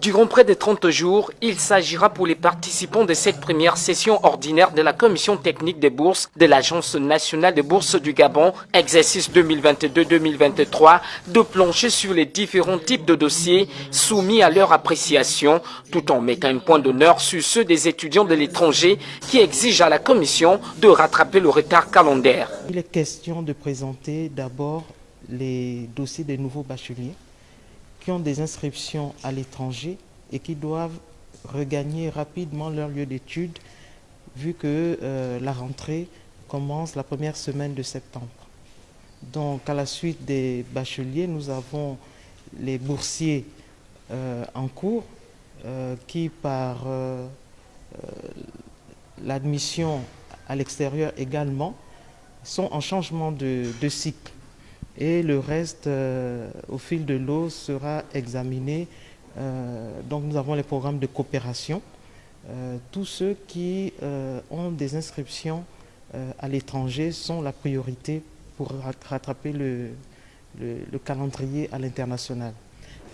Durant près de 30 jours, il s'agira pour les participants de cette première session ordinaire de la Commission technique des bourses de l'Agence nationale des bourses du Gabon, exercice 2022-2023, de plancher sur les différents types de dossiers soumis à leur appréciation, tout en mettant un point d'honneur sur ceux des étudiants de l'étranger qui exigent à la Commission de rattraper le retard calendaire. Il est question de présenter d'abord les dossiers des nouveaux bacheliers qui ont des inscriptions à l'étranger et qui doivent regagner rapidement leur lieu d'études vu que euh, la rentrée commence la première semaine de septembre. Donc à la suite des bacheliers, nous avons les boursiers euh, en cours euh, qui par l'admission à l'extérieur également sont en changement de cycle et le reste, euh, au fil de l'eau, sera examiné. Euh, donc nous avons les programmes de coopération. Euh, tous ceux qui ont des inscriptions à l'étranger sont la priorité pour rattraper le, le calendrier à l'international.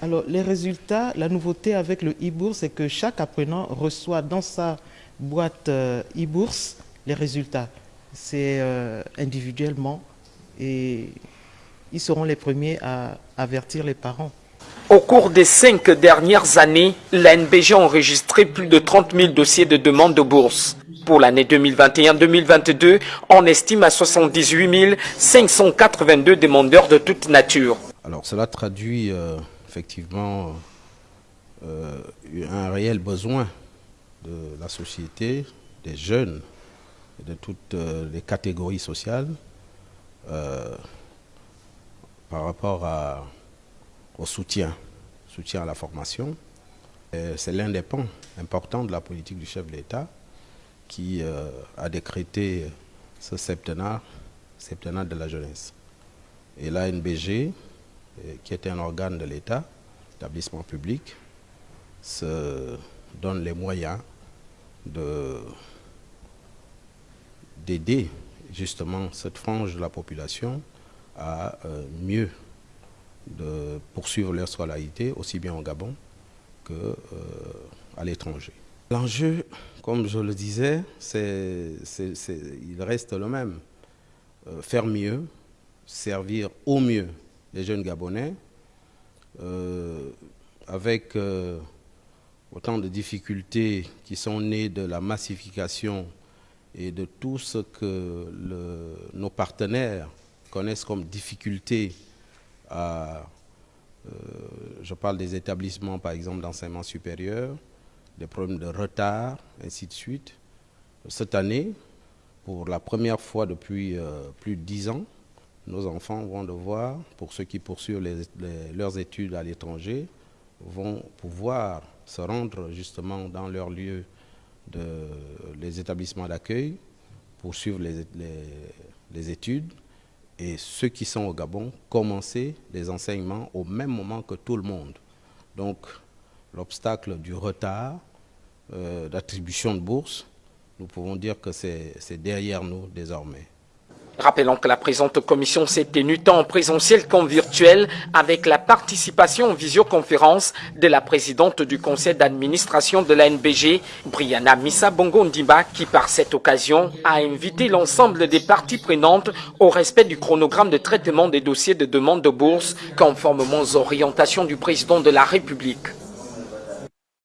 Alors les résultats, la nouveauté avec le e-bourse, c'est que chaque apprenant reçoit dans sa boîte e-bourse les résultats. C'est individuellement et ils seront les premiers à avertir les parents. Au cours des cinq dernières années, l'ANBG a enregistré plus de 30 000 dossiers de demande de bourse. Pour l'année 2021-2022, on estime à 78 582 demandeurs de toute nature. Alors cela traduit euh, effectivement euh, un réel besoin de la société, des jeunes, de toutes euh, les catégories sociales par rapport au soutien, soutien à la formation. C'est l'un des pans importants de la politique du chef de l'État qui euh, a décrété ce septennat, septennat de la jeunesse. Et l'ANBG, euh, qui est un organe de l'État, établissement public, se donne les moyens d'aider justement cette frange de la population à euh, mieux de poursuivre leur scolarité, aussi bien au Gabon qu'à euh, l'étranger. L'enjeu, comme je le disais, il reste le même. Euh, faire mieux, servir au mieux les jeunes Gabonais, avec autant de difficultés qui sont nées de la massification et de tout ce que nos partenaires connaissent comme difficulté à, euh, je parle des établissements par exemple d'enseignement supérieur, des problèmes de retard, ainsi de suite. Cette année, pour la première fois depuis euh, plus de dix ans, nos enfants vont devoir, pour ceux qui poursuivent leurs études à l'étranger, vont pouvoir se rendre justement dans leur lieu de les établissements d'accueil, poursuivre les, les études et ceux qui sont au Gabon commencer les enseignements au même moment que tout le monde. Donc l'obstacle du retard euh, d'attribution de bourse, nous pouvons dire que c'est derrière nous désormais. Rappelons que la présente commission s'est tenue tant en présentiel qu'en virtuel avec la participation en visioconférence de la présidente du conseil d'administration de la NBG, Brianna Missa Bongo qui par cette occasion a invité l'ensemble des parties prenantes au respect du chronogramme de traitement des dossiers de demande de bourse conformément aux orientations du président de la République.